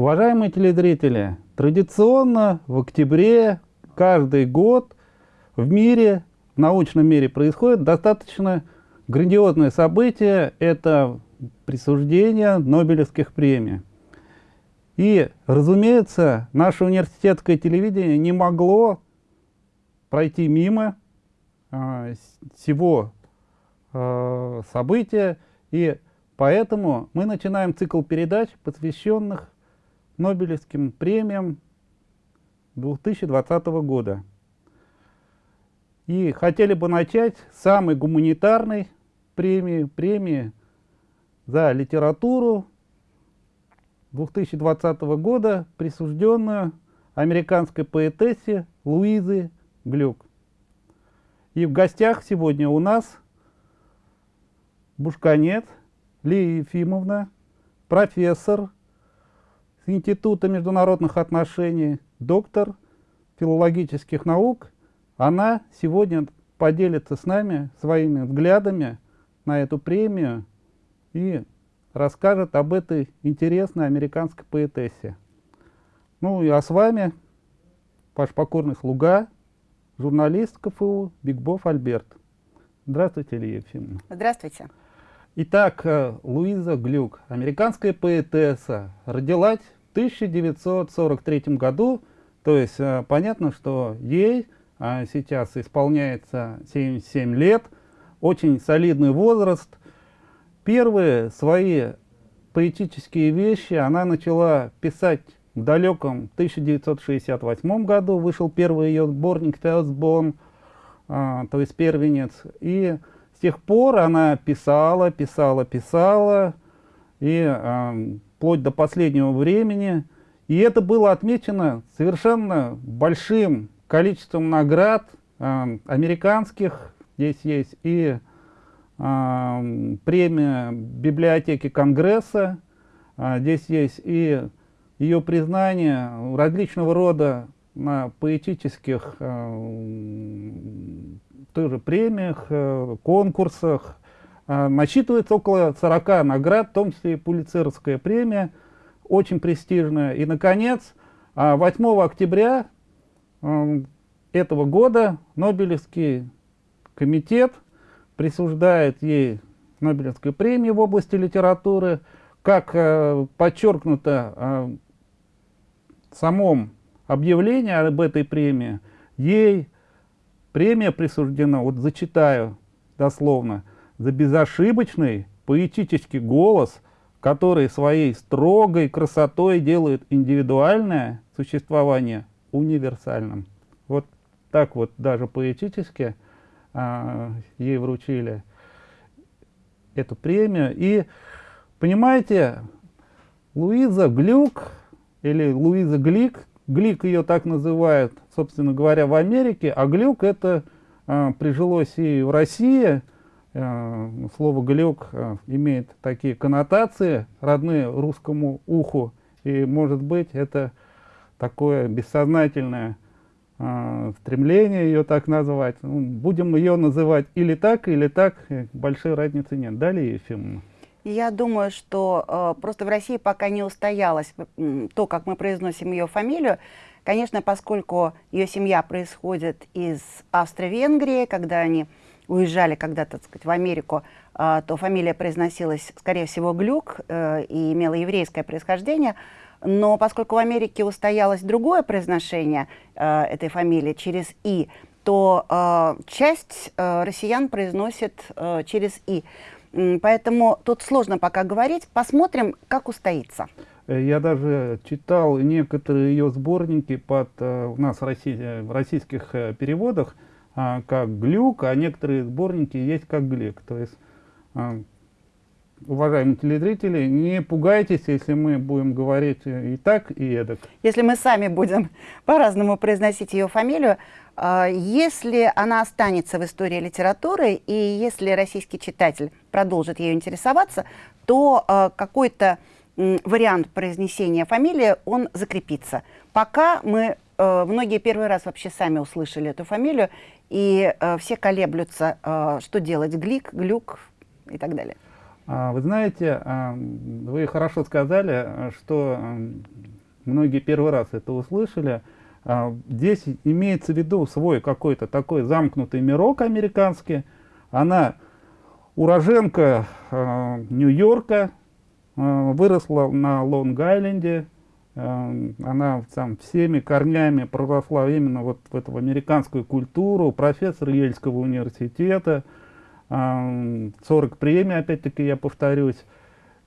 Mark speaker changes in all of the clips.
Speaker 1: Уважаемые телезрители, традиционно в октябре каждый год в мире, в научном мире происходит достаточно грандиозное событие. Это присуждение Нобелевских премий. И, разумеется, наше университетское телевидение не могло пройти мимо э, всего э, события, и поэтому мы начинаем цикл передач, посвященных Нобелевским премиям 2020 года. И хотели бы начать с самой гуманитарной премии, премии за литературу 2020 года, присужденную американской поэтессе Луизы Глюк. И в гостях сегодня у нас Бушканет Лия Ефимовна, профессор Института международных отношений, доктор филологических наук. Она сегодня поделится с нами своими взглядами на эту премию и расскажет об этой интересной американской поэтессе. Ну и а с вами ваш покорный слуга, журналист КФУ Бигбов Альберт. Здравствуйте, Илья Ефимовна.
Speaker 2: Здравствуйте.
Speaker 1: Итак, э, Луиза Глюк, американская поэтесса, родилась в 1943 году, то есть э, понятно, что ей а, сейчас исполняется 77 лет, очень солидный возраст. Первые свои поэтические вещи она начала писать в далеком 1968 году, вышел первый ее сборник «Firstborn», а, то есть «Первенец», и с тех пор она писала, писала, писала, и э, вплоть до последнего времени. И это было отмечено совершенно большим количеством наград э, американских. Здесь есть и э, премия библиотеки Конгресса, э, здесь есть и ее признание различного рода на поэтических э, тоже премиях, э, конкурсах. Э, насчитывается около 40 наград, в том числе и Пулицеровская премия, очень престижная. И, наконец, 8 э, октября этого года Нобелевский комитет присуждает ей Нобелевскую премию в области литературы. Как подчеркнуто в самом объявлении об этой премии, ей Премия присуждена, вот зачитаю дословно, за безошибочный поэтический голос, который своей строгой красотой делает индивидуальное существование универсальным. Вот так вот даже поэтически а, ей вручили эту премию. И, понимаете, Луиза Глюк или Луиза Глик Глик ее так называют, собственно говоря, в Америке, а глюк это э, прижилось и в России. Э, слово глюк э, имеет такие коннотации, родные русскому уху. И, может быть, это такое бессознательное э, стремление ее так назвать. Ну, будем ее называть или так, или так, большой разницы нет. Далее, Ефимовна.
Speaker 2: Я думаю, что э, просто в России пока не устоялось то, как мы произносим ее фамилию. Конечно, поскольку ее семья происходит из Австро-Венгрии, когда они уезжали когда-то, сказать, в Америку, э, то фамилия произносилась, скорее всего, Глюк э, и имела еврейское происхождение. Но поскольку в Америке устоялось другое произношение э, этой фамилии через «и», то э, часть э, россиян произносит э, через «и». Поэтому тут сложно пока говорить. Посмотрим, как устоится.
Speaker 1: Э, я даже читал некоторые ее сборники под, э, у нас в, э, в российских переводах а, как глюк, а некоторые сборники есть как глик. То есть, а, уважаемые телезрители, не пугайтесь, если мы будем говорить и так, и эдак.
Speaker 2: Если мы сами будем по-разному произносить ее фамилию, если она останется в истории литературы, и если российский читатель продолжит ею интересоваться, то а, какой-то вариант произнесения фамилии, он закрепится. Пока мы, а, многие первый раз вообще сами услышали эту фамилию, и все колеблются, что делать, глик, глюк и так далее.
Speaker 1: А, вы знаете, а, вы хорошо сказали, что многие первый раз это услышали. А, здесь имеется в виду свой какой-то такой замкнутый мирок американский. Она уроженка Нью-Йорка, выросла на Лонг-Айленде, она там всеми корнями проросла именно вот в эту американскую культуру, профессор Ельского университета, 40 премий, опять-таки я повторюсь.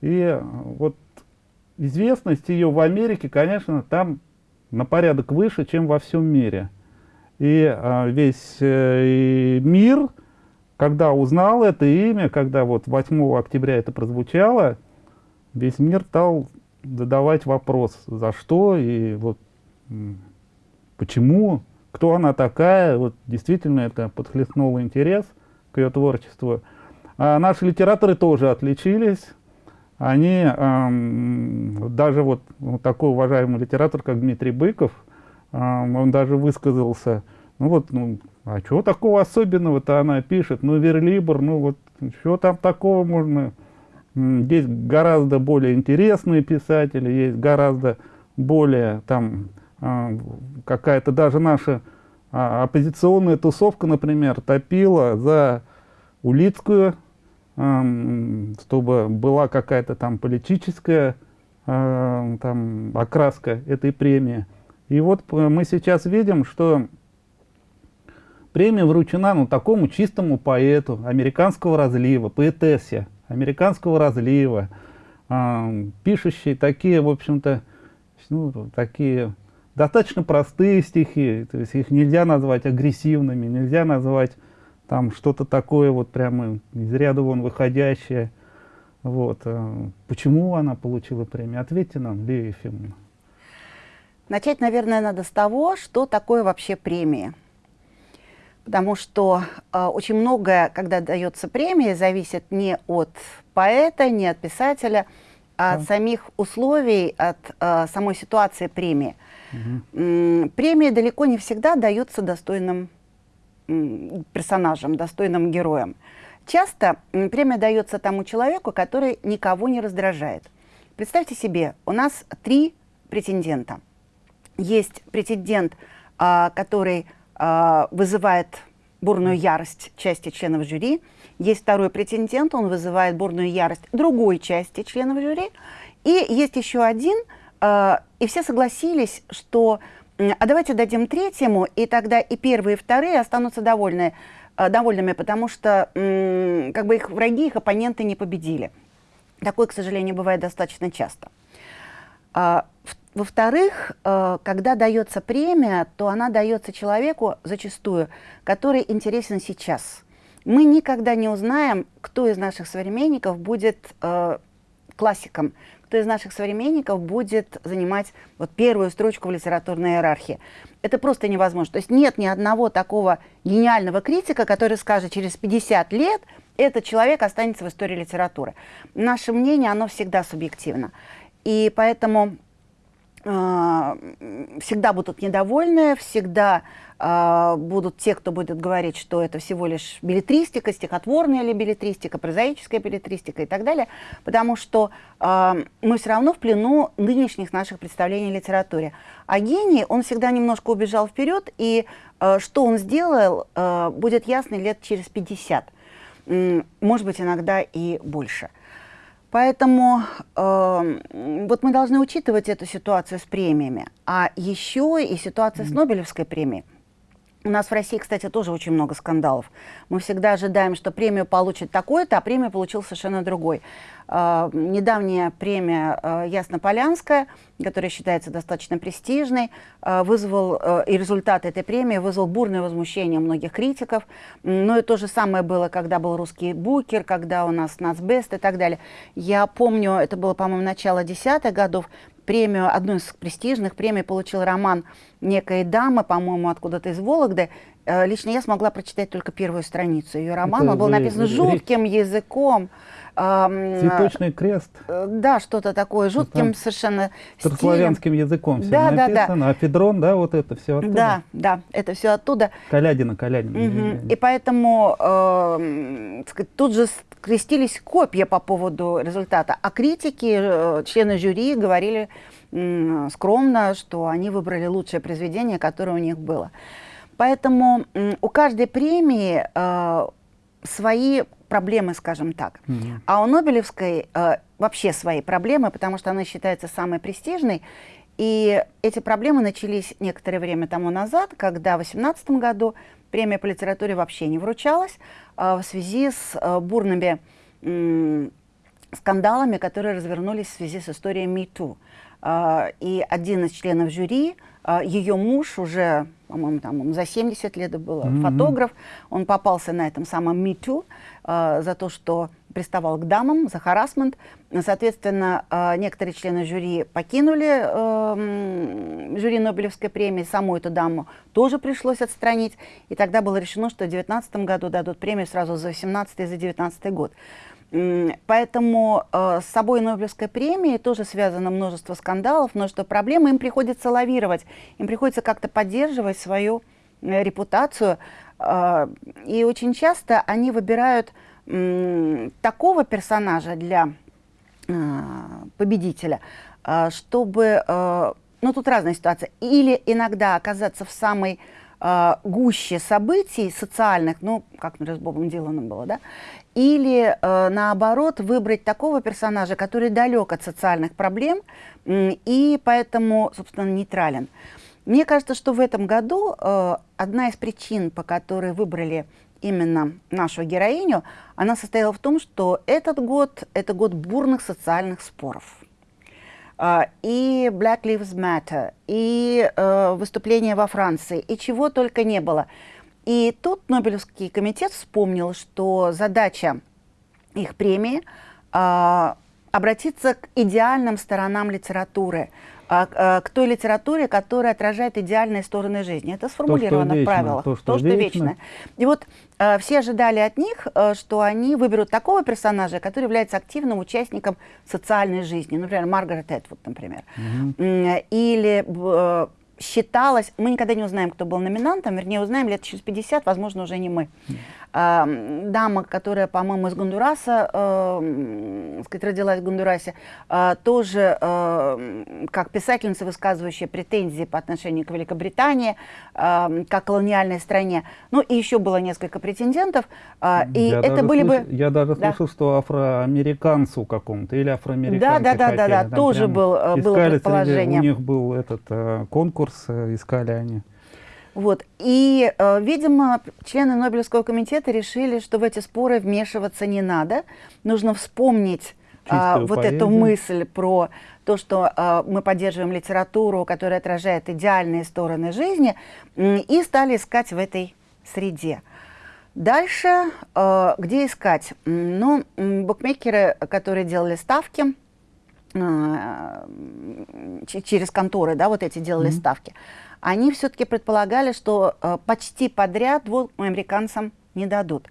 Speaker 1: И вот известность ее в Америке, конечно, там на порядок выше, чем во всем мире. И а, весь э, мир, когда узнал это имя, когда вот 8 октября это прозвучало, весь мир стал задавать вопрос, за что и вот почему, кто она такая. Вот действительно это подхлестнуло интерес к ее творчеству. А наши литераторы тоже отличились. Они, даже вот, вот такой уважаемый литератор, как Дмитрий Быков, он даже высказался, ну вот, ну, а чего такого особенного-то она пишет? Ну, Верлибр, ну вот, что там такого можно... Есть гораздо более интересные писатели, есть гораздо более там какая-то даже наша а, оппозиционная тусовка, например, топила за Улицкую, чтобы была какая-то там политическая э, там, окраска этой премии. И вот мы сейчас видим, что премия вручена ну, такому чистому поэту американского разлива, поэтессе американского разлива, э, пишущей такие, в общем-то, ну, такие достаточно простые стихи, то есть их нельзя назвать агрессивными, нельзя назвать там что-то такое вот прямо из ряда вон выходящее. Вот. Э, почему она получила премию? Ответьте нам, Лилия Ефимовна.
Speaker 2: Начать, наверное, надо с того, что такое вообще премия. Потому что э, очень многое, когда дается премия, зависит не от поэта, не от писателя, а да. от самих условий, от э, самой ситуации премии. Угу. Премии далеко не всегда даются достойным персонажам, достойным героям. Часто премия дается тому человеку, который никого не раздражает. Представьте себе, у нас три претендента. Есть претендент, а, который а, вызывает бурную ярость части членов жюри. Есть второй претендент, он вызывает бурную ярость другой части членов жюри. И есть еще один, а, и все согласились, что а давайте дадим третьему, и тогда и первые, и вторые останутся довольны, э, довольными, потому что как бы их враги, их оппоненты не победили. Такое, к сожалению, бывает достаточно часто. А, во-вторых, э, когда дается премия, то она дается человеку зачастую, который интересен сейчас. Мы никогда не узнаем, кто из наших современников будет э, классиком, кто из наших современников будет занимать вот первую строчку в литературной иерархии. Это просто невозможно. То есть нет ни одного такого гениального критика, который скажет, через 50 лет этот человек останется в истории литературы. Наше мнение, оно всегда субъективно. И поэтому всегда будут недовольны, всегда э, будут те, кто будет говорить, что это всего лишь билетристика, стихотворная или билетристика, прозаическая билетристика и так далее, потому что э, мы все равно в плену нынешних наших представлений о литературе. А гений, он всегда немножко убежал вперед, и что он сделал, будет ясно лет через 50, э, может быть, иногда и больше. Поэтому э, вот мы должны учитывать эту ситуацию с премиями. А еще и ситуация с Нобелевской премией. У нас в России, кстати, тоже очень много скандалов. Мы всегда ожидаем, что премию получит такой-то, а премию получил совершенно другой. Э, недавняя премия э, Яснополянская, которая считается достаточно престижной, э, вызвал, и результат этой премии вызвал бурное возмущение многих критиков. Но и то же самое было, когда был русский букер, когда у нас нацбест и так далее. Я помню, это было, по-моему, начало десятых годов, премию, одну из престижных премий получил роман некой дамы, по-моему, откуда-то из Вологды, э, лично я смогла прочитать только первую страницу ее романа. Он был написан жутким языком.
Speaker 1: Цветочный крест.
Speaker 2: Э, да, что-то такое, жутким Там совершенно
Speaker 1: Старославянским языком все да, написано. Да, да. А Федрон, да, вот это все оттуда.
Speaker 2: Да, да, это все оттуда.
Speaker 1: Калядина, Калядина.
Speaker 2: Угу. И поэтому э, тут же крестились копья по поводу результата. А критики, э, члены жюри говорили скромно, что они выбрали лучшее произведение, которое у них было. Поэтому у каждой премии э, свои проблемы, скажем так. Mm -hmm. А у Нобелевской э, вообще свои проблемы, потому что она считается самой престижной. И эти проблемы начались некоторое время тому назад, когда в 2018 году премия по литературе вообще не вручалась э, в связи с э, бурными э, скандалами, которые развернулись в связи с историей MeToo. Э, и один из членов жюри, э, ее муж уже, по-моему, там за 70 лет было, mm -hmm. фотограф, он попался на этом самом MeToo, э, за то, что приставал к дамам, за харасмент. Соответственно, э, некоторые члены жюри покинули э, жюри Нобелевской премии, саму эту даму тоже пришлось отстранить. И тогда было решено, что в 2019 году дадут премию сразу за 2018 и за 2019 год. Поэтому э, с собой Нобелевской премии тоже связано множество скандалов, множество проблем. Им приходится лавировать, им приходится как-то поддерживать свою э, репутацию. Э, и очень часто они выбирают такого персонажа для победителя, чтобы, ну тут разная ситуация, или иногда оказаться в самой гуще событий социальных, ну, как, например, с Бобом Диланом было, да, или, наоборот, выбрать такого персонажа, который далек от социальных проблем и поэтому, собственно, нейтрален. Мне кажется, что в этом году э, одна из причин, по которой выбрали именно нашу героиню, она состояла в том, что этот год – это год бурных социальных споров. Э, и Black Lives Matter, и э, выступления во Франции, и чего только не было. И тут Нобелевский комитет вспомнил, что задача их премии э, обратиться к идеальным сторонам литературы – а, а, к той литературе, которая отражает идеальные стороны жизни. Это сформулировано то, в правилах.
Speaker 1: То, что, то, что вечно. вечное.
Speaker 2: И вот э, все ожидали от них, э, что они выберут такого персонажа, который является активным участником социальной жизни. Например, Маргарет Этвуд, например. Угу. Или э, считалось, мы никогда не узнаем, кто был номинантом, вернее, узнаем лет через 50, возможно, уже не мы. Э, дама, которая, по-моему, из Гондураса, э, сказать, родилась в Гондурасе, э, тоже э, как писательница, высказывающая претензии по отношению к Великобритании, э, как колониальной стране. Ну, и еще было несколько претендентов, э, и
Speaker 1: я
Speaker 2: это были
Speaker 1: слыш...
Speaker 2: бы...
Speaker 1: Я даже да. слышал, что афроамериканцу какому-то, или афроамериканке
Speaker 2: Да, да, да, да, да, тоже был, э, было предположение.
Speaker 1: У них был этот э, конкурс, э, искали они.
Speaker 2: Вот. И, э, видимо, члены Нобелевского комитета решили, что в эти споры вмешиваться не надо. Нужно вспомнить э, вот поэзию. эту мысль про то, что э, мы поддерживаем литературу, которая отражает идеальные стороны жизни, и стали искать в этой среде. Дальше, э, где искать? Ну, букмекеры, которые делали ставки, э, через конторы, да, вот эти делали mm -hmm. ставки, они все-таки предполагали, что э, почти подряд двум американцам не дадут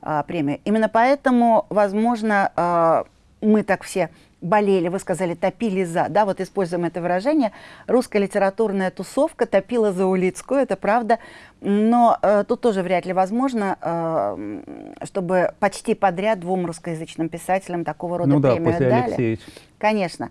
Speaker 2: э, премию. Именно поэтому, возможно, э, мы так все болели, вы сказали, топили за, да, вот используем это выражение, русская литературная тусовка топила за Улицкую, это правда, но э, тут тоже вряд ли возможно, э, чтобы почти подряд двум русскоязычным писателям такого рода
Speaker 1: ну
Speaker 2: премию
Speaker 1: да, после
Speaker 2: дали.
Speaker 1: Алексеевич.
Speaker 2: Конечно.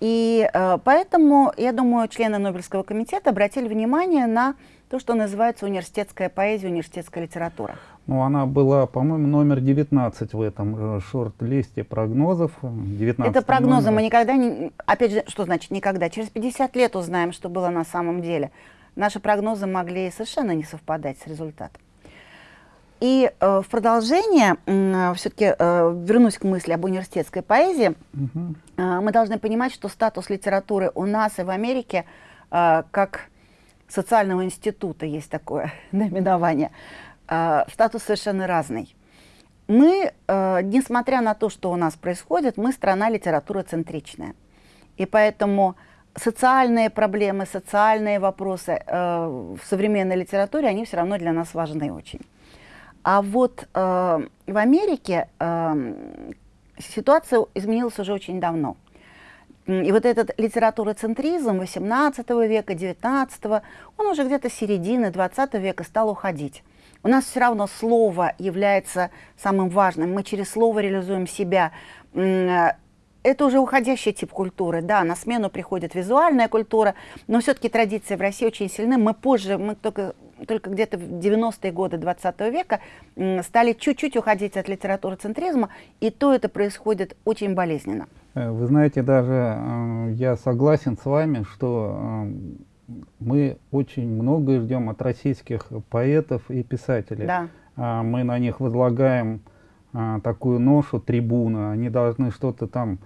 Speaker 2: И э, поэтому, я думаю, члены Нобелевского комитета обратили внимание на то, что называется университетская поэзия, университетская литература.
Speaker 1: Ну, она была, по-моему, номер 19 в этом э, шорт-листе прогнозов. 19
Speaker 2: Это прогнозы, номер. мы никогда не... Опять же, что значит никогда? Через 50 лет узнаем, что было на самом деле. Наши прогнозы могли совершенно не совпадать с результатом. И э, в продолжение, э, все-таки э, вернусь к мысли об университетской поэзии, угу. э, мы должны понимать, что статус литературы у нас и в Америке, э, как социального института есть такое наименование, э, статус совершенно разный. Мы, э, несмотря на то, что у нас происходит, мы страна литературоцентричная. И поэтому социальные проблемы, социальные вопросы э, в современной литературе, они все равно для нас важны очень. А вот э, в Америке э, ситуация изменилась уже очень давно. И вот этот литературоцентризм 18 века, 19, он уже где-то середины 20 века стал уходить. У нас все равно слово является самым важным. Мы через слово реализуем себя. Это уже уходящий тип культуры. Да, на смену приходит визуальная культура, но все-таки традиции в России очень сильны. Мы позже, мы только, только где-то в 90-е годы 20 века стали чуть-чуть уходить от литературоцентризма, и то это происходит очень болезненно.
Speaker 1: Э, вы знаете, даже э, я согласен с вами, что э, мы очень многое ждем от российских поэтов и писателей.
Speaker 2: Да.
Speaker 1: А, мы на них возлагаем такую ношу трибуна, они должны что-то там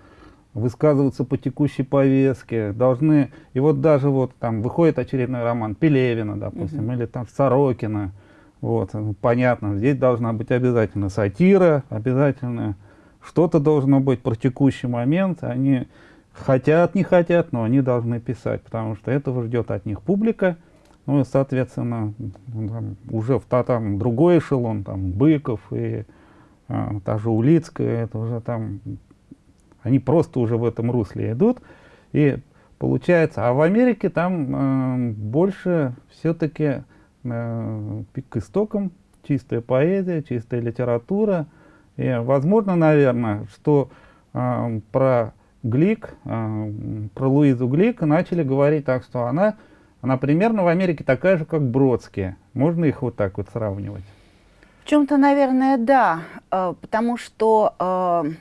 Speaker 1: высказываться по текущей повестке, должны, и вот даже вот там выходит очередной роман Пелевина, допустим, угу. или там Сорокина, вот, понятно, здесь должна быть обязательно сатира, обязательно что-то должно быть про текущий момент, они хотят, не хотят, но они должны писать, потому что этого ждет от них публика. Ну и, соответственно, там, уже в там другой эшелон, там Быков и а, та же Улицкая, это уже там, они просто уже в этом русле идут. И получается, а в Америке там э, больше все-таки э, к истокам чистая поэзия, чистая литература. И возможно, наверное, что э, про Глик, э, про Луизу Глик начали говорить так, что она, она примерно в Америке такая же, как Бродские. Можно их вот так вот сравнивать?
Speaker 2: В чем-то, наверное, да, э, потому что э,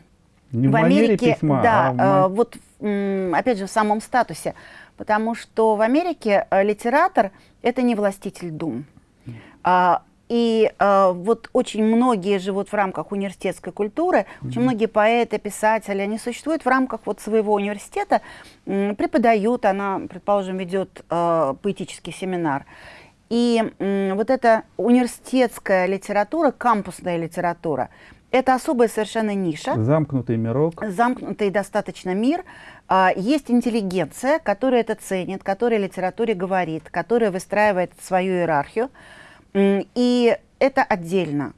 Speaker 1: Не в, в Америке, письма,
Speaker 2: да, а в... вот опять же в самом статусе, потому что в Америке литератор это не властитель дум. А, и э, вот очень многие живут в рамках университетской культуры, mm -hmm. очень многие поэты, писатели, они существуют в рамках вот своего университета, э, преподают, она, предположим, ведет э, поэтический семинар. И э, вот эта университетская литература, кампусная литература, это особая совершенно ниша.
Speaker 1: Замкнутый мирок.
Speaker 2: Замкнутый достаточно мир. А, есть интеллигенция, которая это ценит, которая литературе говорит, которая выстраивает свою иерархию. И это отдельно.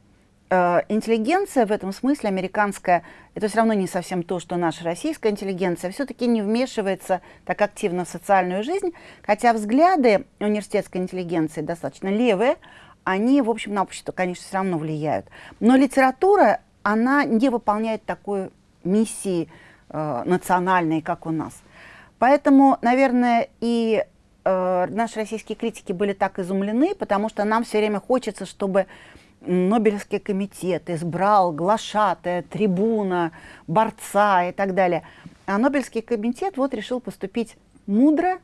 Speaker 2: Э, интеллигенция в этом смысле американская, это все равно не совсем то, что наша российская интеллигенция, все-таки не вмешивается так активно в социальную жизнь, хотя взгляды университетской интеллигенции достаточно левые, они, в общем, на общество, конечно, все равно влияют. Но литература, она не выполняет такой миссии э, национальной, как у нас. Поэтому, наверное, и э, наши российские критики были так изумлены, потому что нам все время хочется, чтобы Нобелевский комитет избрал глашатая, трибуна, борца и так далее. А Нобелевский комитет вот решил поступить мудро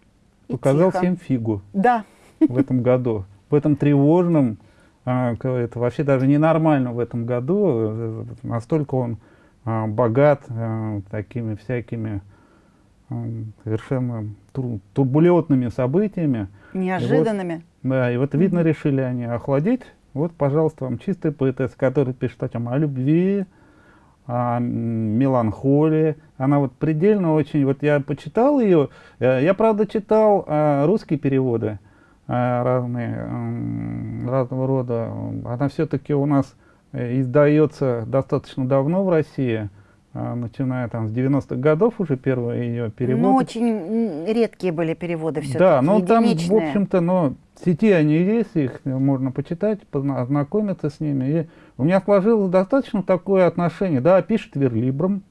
Speaker 2: и
Speaker 1: Показал
Speaker 2: тихо.
Speaker 1: всем фигу
Speaker 2: да.
Speaker 1: в этом году. В этом тревожном, а, это вообще даже ненормально в этом году, э, настолько он а, богат а, такими всякими совершенно турбулентными событиями.
Speaker 2: Неожиданными.
Speaker 1: И вот, да, и вот видно, решили они охладить. Вот, пожалуйста, вам чистая поэтесса, которая пишет о, чем, о любви, о меланхолии. Она вот предельно очень... Вот я почитал ее, э, я, правда, читал русские переводы разные, разного рода. Она все-таки у нас э, издается достаточно давно в России. А, начиная там с 90-х годов уже первые ее переводы.
Speaker 2: Ну, очень редкие были переводы все-таки,
Speaker 1: Да, но там, в общем-то, но в сети они есть, их можно почитать, ознакомиться с ними. И у меня сложилось достаточно такое отношение. Да, пишет верлибром,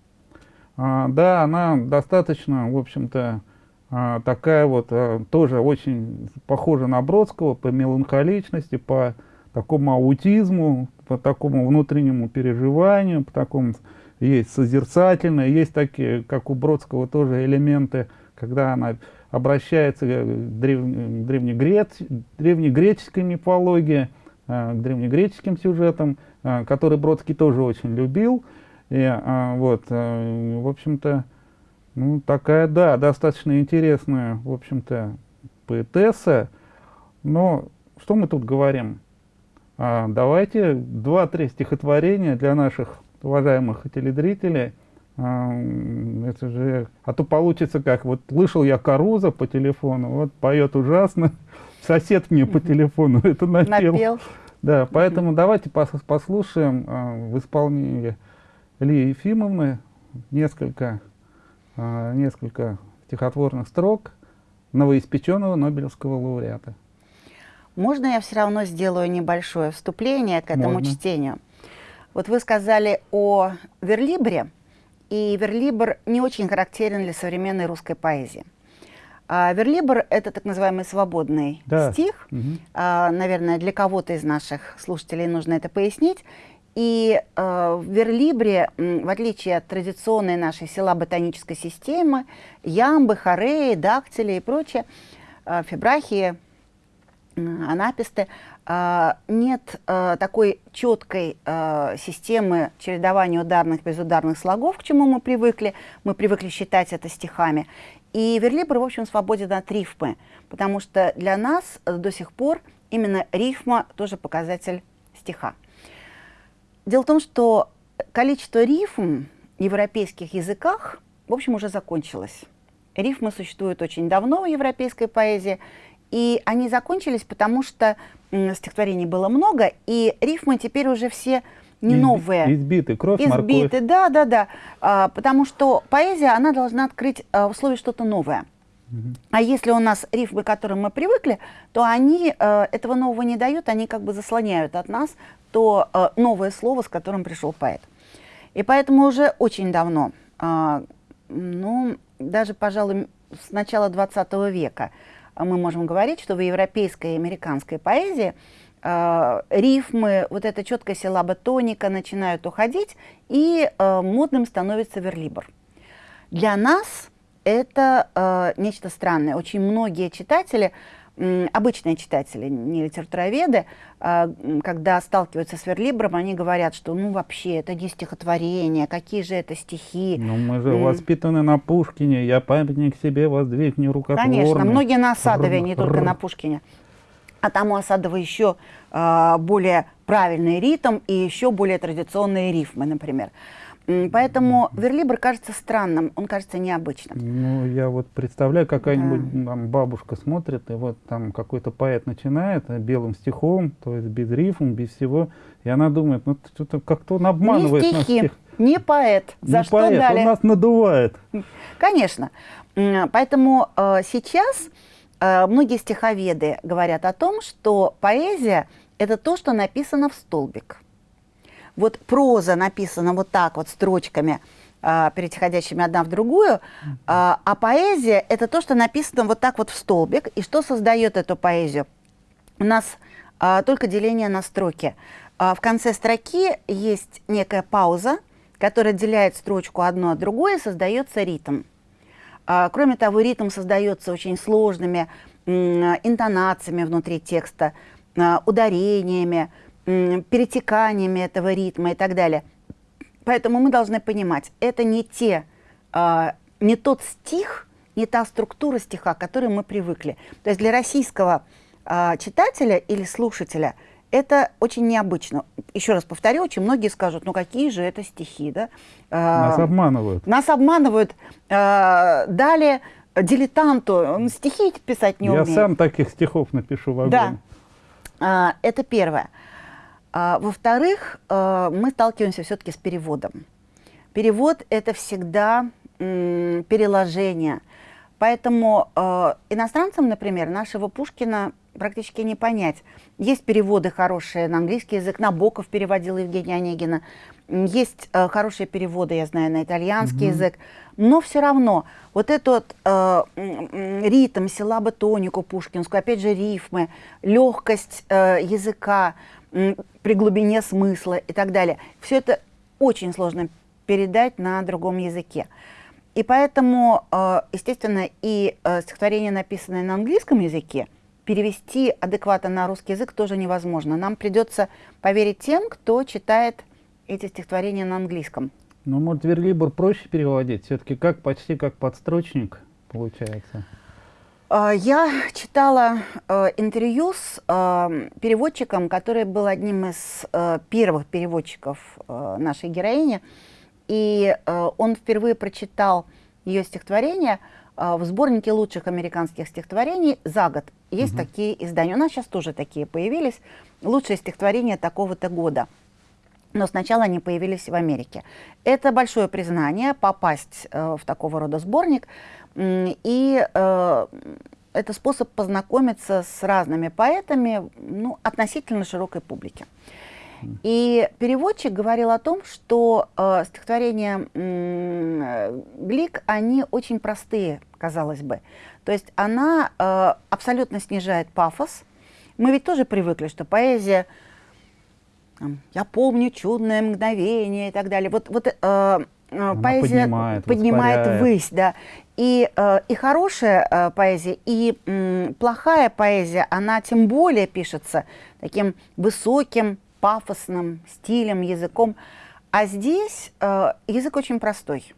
Speaker 1: а, да, она достаточно, в общем-то, такая вот, а, тоже очень похожа на Бродского по меланхоличности, по такому аутизму, по такому внутреннему переживанию, по такому есть созерцательные, есть такие, как у Бродского, тоже элементы, когда она обращается к древ, древнегрец, древнегреческой мифологии, э, к древнегреческим сюжетам, э, который Бродский тоже очень любил. И э, вот, в общем-то, ну, такая, да, достаточно интересная, в общем-то, поэтесса. Но что мы тут говорим? А, давайте два-три стихотворения для наших уважаемых телезрителей, это же, а то получится как, вот слышал я Каруза по телефону, вот поет ужасно, сосед мне по телефону это напел. напел. Да, поэтому давайте пос послушаем э, в исполнении Ильи Ефимовны несколько, э, несколько стихотворных строк новоиспеченного Нобелевского лауреата.
Speaker 2: Можно я все равно сделаю небольшое вступление к этому Можно. чтению? Вот вы сказали о Верлибре, и верлибр не очень характерен для современной русской поэзии. А верлибр — это так называемый свободный да. стих. Угу. А, наверное, для кого-то из наших слушателей нужно это пояснить. И э, в верлибре, в отличие от традиционной нашей села ботанической системы, ямбы, хореи, дактили и прочее, э, фибрахии, анаписты, э, нет э, такой четкой э, системы чередования ударных и безударных слогов, к чему мы привыкли. Мы привыкли считать это стихами. И верлибр, в общем, свободен от рифмы, потому что для нас до сих пор именно рифма тоже показатель стиха. Дело в том, что количество рифм в европейских языках, в общем, уже закончилось. Рифмы существуют очень давно в европейской поэзии, и они закончились, потому что стихотворений было много, и рифмы теперь уже все не Изби новые.
Speaker 1: Избиты, кровь,
Speaker 2: Избиты, морковь. да, да, да. А, потому что поэзия, она должна открыть а, в условии что-то новое. А если у нас рифмы, к которым мы привыкли, то они э, этого нового не дают, они как бы заслоняют от нас то э, новое слово, с которым пришел поэт. И поэтому уже очень давно, э, ну, даже, пожалуй, с начала 20 века мы можем говорить, что в европейской и американской поэзии э, рифмы, вот эта четкая силаба тоника начинают уходить, и э, модным становится верлибр. Для нас это э, нечто странное. Очень многие читатели обычные читатели, не литературоведы, а, когда сталкиваются с верлибром, они говорят, что ну вообще это не стихотворение, какие же это стихи.
Speaker 1: Ну мы же воспитаны на Пушкине, я памятник себе воздвигни рукотворный.
Speaker 2: Конечно, многие на Осадове, не только на Пушкине. А там у Осадова еще а, более правильный ритм и еще более традиционные рифмы, например. Поэтому верлибр кажется странным, он кажется необычным.
Speaker 1: Ну, я вот представляю, какая-нибудь да. бабушка смотрит, и вот там какой-то поэт начинает э, белым стихом, то есть без рифм, без всего, и она думает, ну, что-то как-то он обманывает
Speaker 2: не стихи, нас. Не поэт, за
Speaker 1: не
Speaker 2: что
Speaker 1: поэт,
Speaker 2: дали?
Speaker 1: он нас надувает.
Speaker 2: Конечно. Поэтому э, сейчас э, многие стиховеды говорят о том, что поэзия – это то, что написано в столбик вот проза написана вот так вот строчками, а, переходящими одна в другую, а, а поэзия – это то, что написано вот так вот в столбик. И что создает эту поэзию? У нас а, только деление на строки. В конце строки есть некая пауза, которая отделяет строчку одну от другой, и создается ритм. Кроме того, ритм создается очень сложными интонациями внутри текста, ударениями, перетеканиями этого ритма и так далее. Поэтому мы должны понимать, это не, те, э, не тот стих, не та структура стиха, к которой мы привыкли. То есть для российского э, читателя или слушателя это очень необычно. Еще раз повторю, очень многие скажут, ну какие же это стихи, да?
Speaker 1: Нас обманывают.
Speaker 2: Нас обманывают. Далее дилетанту, он стихи писать не
Speaker 1: Я
Speaker 2: умеет.
Speaker 1: Я сам таких стихов напишу в
Speaker 2: огонь. Да. Это первое. А, Во-вторых, э, мы сталкиваемся все-таки с переводом. Перевод – это всегда переложение. Поэтому э, иностранцам, например, нашего Пушкина практически не понять. Есть переводы хорошие на английский язык, Набоков переводил Евгения Онегина. Есть э, хорошие переводы, я знаю, на итальянский mm -hmm. язык. Но все равно вот этот э, ритм, силаба тонику пушкинскую, опять же рифмы, легкость э, языка – при глубине смысла и так далее. Все это очень сложно передать на другом языке. И поэтому, э, естественно, и э, стихотворение, написанное на английском языке, перевести адекватно на русский язык тоже невозможно. Нам придется поверить тем, кто читает эти стихотворения на английском.
Speaker 1: Ну, может, верлибр проще переводить? Все-таки как почти как подстрочник получается?
Speaker 2: А, я читала э, интервью с э, переводчиком, который был одним из э, первых переводчиков нашей героини. и он впервые прочитал ее стихотворение в сборнике лучших американских стихотворений за год. Есть угу. такие издания. У нас сейчас тоже такие появились. Лучшие стихотворения такого-то года. Но сначала они появились в Америке. Это большое признание попасть э, в такого рода сборник. И э, это способ познакомиться с разными поэтами ну, относительно широкой публики. И переводчик говорил о том, что э, стихотворения э, Глик, они очень простые, казалось бы. То есть она э, абсолютно снижает пафос. Мы ведь тоже привыкли, что поэзия, я помню чудное мгновение и так далее. Вот, вот э,
Speaker 1: Она поэзия поднимает,
Speaker 2: поднимает высь, да. И, э, и хорошая э, поэзия, и э, плохая поэзия, она тем более пишется таким высоким, пафосным стилем, языком. А здесь э, язык очень простой.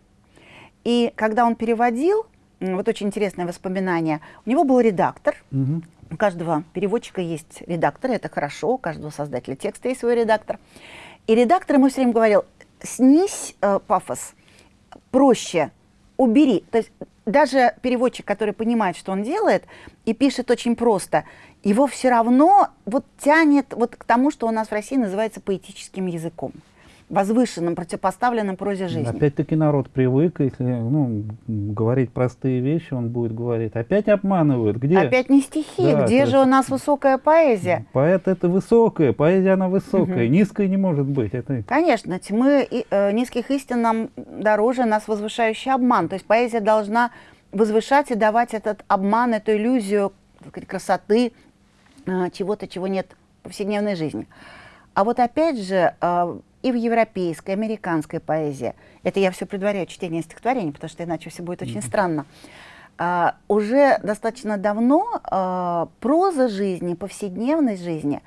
Speaker 2: И когда он переводил, вот очень интересное воспоминание, у него был редактор, угу. у каждого переводчика есть редактор, это хорошо, у каждого создателя текста есть свой редактор. И редактор ему все время говорил, снизь э, пафос, проще, убери. То есть даже переводчик, который понимает, что он делает, и пишет очень просто, его все равно вот тянет вот к тому, что у нас в России называется поэтическим языком возвышенным, противопоставленным прозе жизни.
Speaker 1: Опять-таки народ привык, если ну, говорить простые вещи, он будет говорить, опять обманывают, где?
Speaker 2: Опять не стихи, да, где же есть... у нас высокая поэзия?
Speaker 1: Поэт это высокая, поэзия она высокая, угу. низкая не может быть. Это...
Speaker 2: Конечно, тьмы и, э, низких истин нам дороже нас возвышающий обман, то есть поэзия должна возвышать и давать этот обман, эту иллюзию сказать, красоты, э, чего-то, чего нет в повседневной жизни. А вот опять же, э, и в европейской, американской поэзии, это я все предваряю чтение стихотворений, потому что иначе все будет очень mm -hmm. странно, а, уже достаточно давно а, проза жизни, повседневность жизни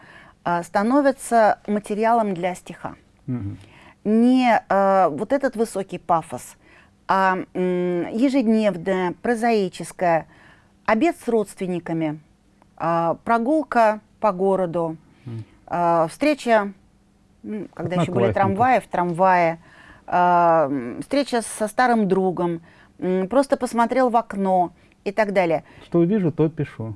Speaker 2: а, становится материалом для стиха. Mm -hmm. Не а, вот этот высокий пафос, а ежедневная, прозаическая, обед с родственниками, а, прогулка по городу, mm -hmm. а, встреча когда еще были трамваи, в трамвае, э, встреча со старым другом, э, просто посмотрел в окно и так далее.
Speaker 1: Что вижу, то пишу.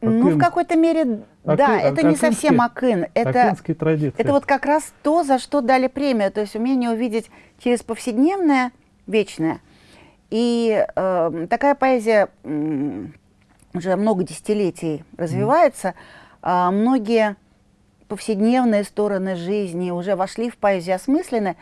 Speaker 2: Акын. Ну, в какой-то мере, Акын, да, это не совсем акын. Это, это вот как раз то, за что дали премию, то есть умение увидеть через повседневное вечное. И э, такая поэзия э, уже много десятилетий развивается. Mm. Э, многие повседневные стороны жизни уже вошли в поэзию осмысленны.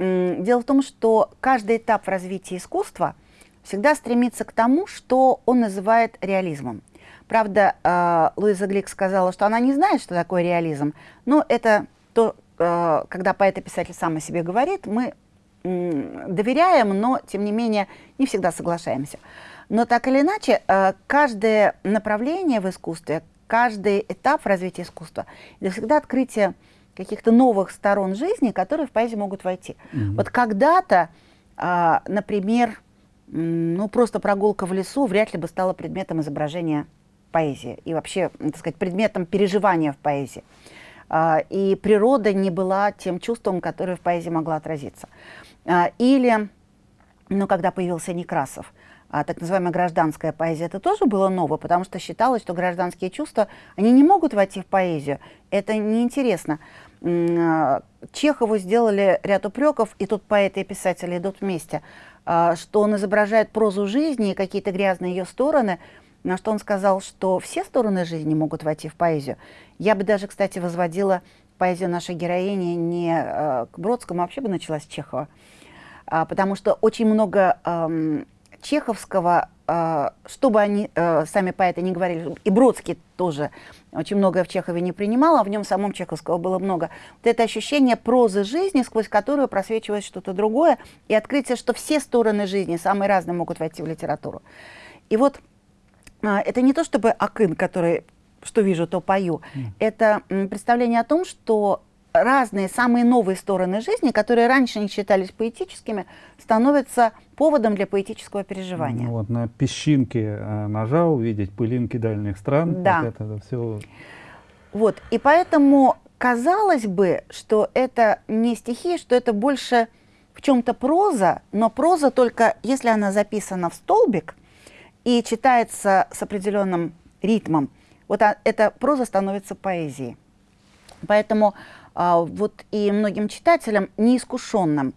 Speaker 2: Дело в том, что каждый этап в развитии искусства всегда стремится к тому, что он называет реализмом. Правда, э, Луиза Глик сказала, что она не знает, что такое реализм, но это то, э, когда поэт и писатель сам о себе говорит, мы доверяем, но, тем не менее, не всегда соглашаемся. Но так или иначе, э, каждое направление в искусстве, каждый этап в развитии искусства. Это всегда открытие каких-то новых сторон жизни, которые в поэзию могут войти. Угу. Вот когда-то, а, например, ну просто прогулка в лесу вряд ли бы стала предметом изображения поэзии и вообще, так сказать, предметом переживания в поэзии. А, и природа не была тем чувством, которое в поэзии могло отразиться. А, или, ну, когда появился Некрасов, а, так называемая гражданская поэзия, это тоже было ново, потому что считалось, что гражданские чувства, они не могут войти в поэзию. Это неинтересно. А, Чехову сделали ряд упреков, и тут поэты и писатели идут вместе, а, что он изображает прозу жизни и какие-то грязные ее стороны, на что он сказал, что все стороны жизни могут войти в поэзию. Я бы даже, кстати, возводила поэзию нашей героини не к Бродскому, а вообще бы начала с Чехова. Потому что очень много чеховского, э, что бы они, э, сами поэты не говорили, и Бродский тоже очень многое в Чехове не принимал, а в нем самом чеховского было много. Вот это ощущение прозы жизни, сквозь которую просвечивает что-то другое, и открытие, что все стороны жизни, самые разные, могут войти в литературу. И вот э, это не то чтобы акын, который что вижу, то пою. Mm. Это представление о том, что разные, самые новые стороны жизни, которые раньше не считались поэтическими, становятся поводом для поэтического переживания.
Speaker 1: Ну, вот на песчинке э, ножа увидеть пылинки дальних стран.
Speaker 2: Да.
Speaker 1: Вот это, это все...
Speaker 2: Вот, и поэтому казалось бы, что это не стихи, что это больше в чем-то проза, но проза только если она записана в столбик и читается с определенным ритмом, вот а, эта проза становится поэзией. Поэтому вот и многим читателям, неискушенным,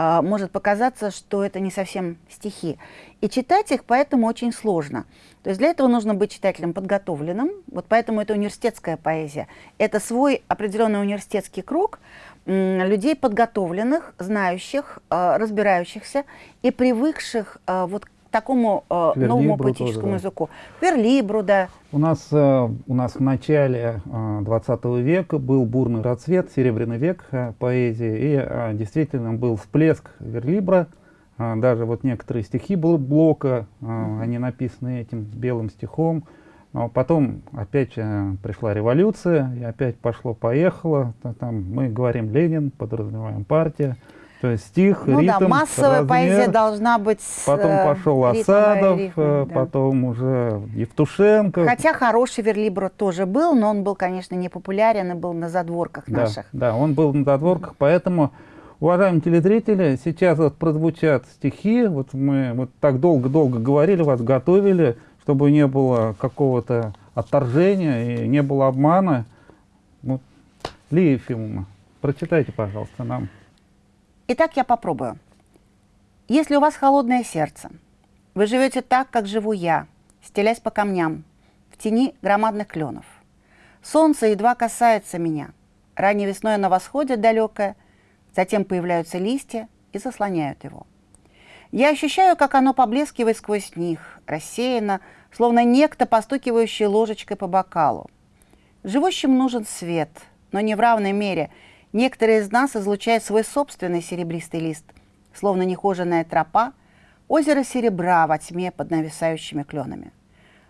Speaker 2: а, может показаться, что это не совсем стихи. И читать их поэтому очень сложно. То есть для этого нужно быть читателем подготовленным, вот поэтому это университетская поэзия. Это свой определенный университетский круг людей подготовленных, знающих, а, разбирающихся и привыкших вот такому э, новому поэтическому тоже, да. языку. Верлибру, да.
Speaker 1: У нас, э, у нас в начале э, 20 века был бурный расцвет, серебряный век э, поэзии, и э, действительно был всплеск верлибра. Э, даже вот некоторые стихи Блока, э, mm они написаны этим белым стихом. Но потом опять э, пришла революция, и опять пошло-поехало. Там мы говорим Ленин, подразумеваем партия. То есть стих, ну, ритм,
Speaker 2: да, массовая размер, поэзия должна быть
Speaker 1: Потом э, пошел Осадов, рифм, э, да. потом уже Евтушенко.
Speaker 2: Хотя хороший верлибро тоже был, но он был, конечно, не популярен и был на задворках
Speaker 1: да,
Speaker 2: наших.
Speaker 1: Да, он был на задворках, поэтому, уважаемые телезрители, сейчас вот прозвучат стихи, вот мы вот так долго-долго говорили, вас готовили, чтобы не было какого-то отторжения и не было обмана. Вот, Лия Ефимовна, прочитайте, пожалуйста, нам.
Speaker 2: Итак, я попробую. Если у вас холодное сердце, вы живете так, как живу я, стелясь по камням, в тени громадных кленов. Солнце едва касается меня. Ранней весной оно восходит далекое, затем появляются листья и заслоняют его. Я ощущаю, как оно поблескивает сквозь них, рассеяно, словно некто, постукивающий ложечкой по бокалу. Живущим нужен свет, но не в равной мере – Некоторые из нас излучают свой собственный серебристый лист, словно нехоженная тропа, озеро серебра во тьме под нависающими кленами.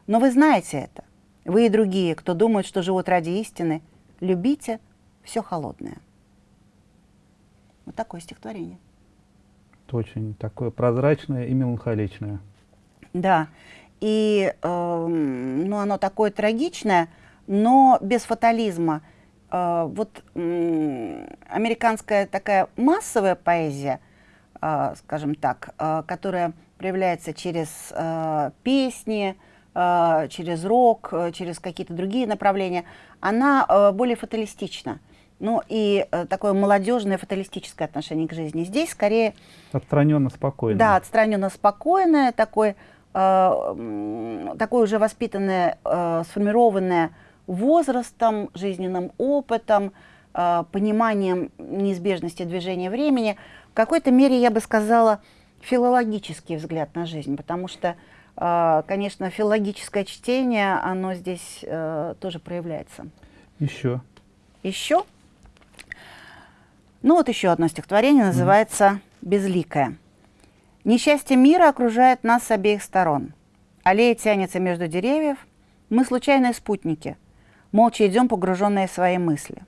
Speaker 2: Но вы знаете это. Вы и другие, кто думают, что живут ради истины, любите все холодное. Вот такое стихотворение.
Speaker 1: Это очень такое прозрачное и меланхоличное.
Speaker 2: Да. И э, ну, оно такое трагичное, но без фатализма – вот американская такая массовая поэзия, а, скажем так, а, которая проявляется через песни, через рок, через какие-то другие направления, она более фаталистична. Ну и такое молодежное фаталистическое отношение к жизни. Здесь скорее...
Speaker 1: Отстраненно спокойное.
Speaker 2: Да, отстраненно спокойное, такое, такое уже воспитанное, сформированное возрастом, жизненным опытом, э, пониманием неизбежности движения времени, в какой-то мере, я бы сказала, филологический взгляд на жизнь, потому что, э, конечно, филологическое чтение, оно здесь э, тоже проявляется.
Speaker 1: Еще.
Speaker 2: Еще? Ну вот еще одно стихотворение, называется «Безликое». Несчастье мира окружает нас с обеих сторон. Аллея тянется между деревьев, мы случайные спутники – молча идем, погруженные в свои мысли.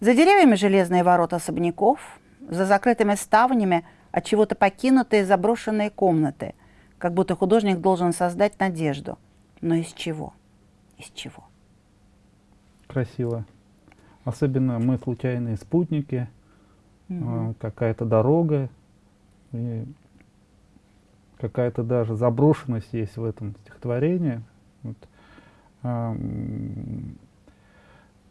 Speaker 2: За деревьями железные ворота особняков, за закрытыми ставнями от чего-то покинутые заброшенные комнаты, как будто художник должен создать надежду. Но из чего? Из чего?
Speaker 1: Красиво. Особенно мы случайные спутники, угу. какая-то дорога, какая-то даже заброшенность есть в этом стихотворении. Вот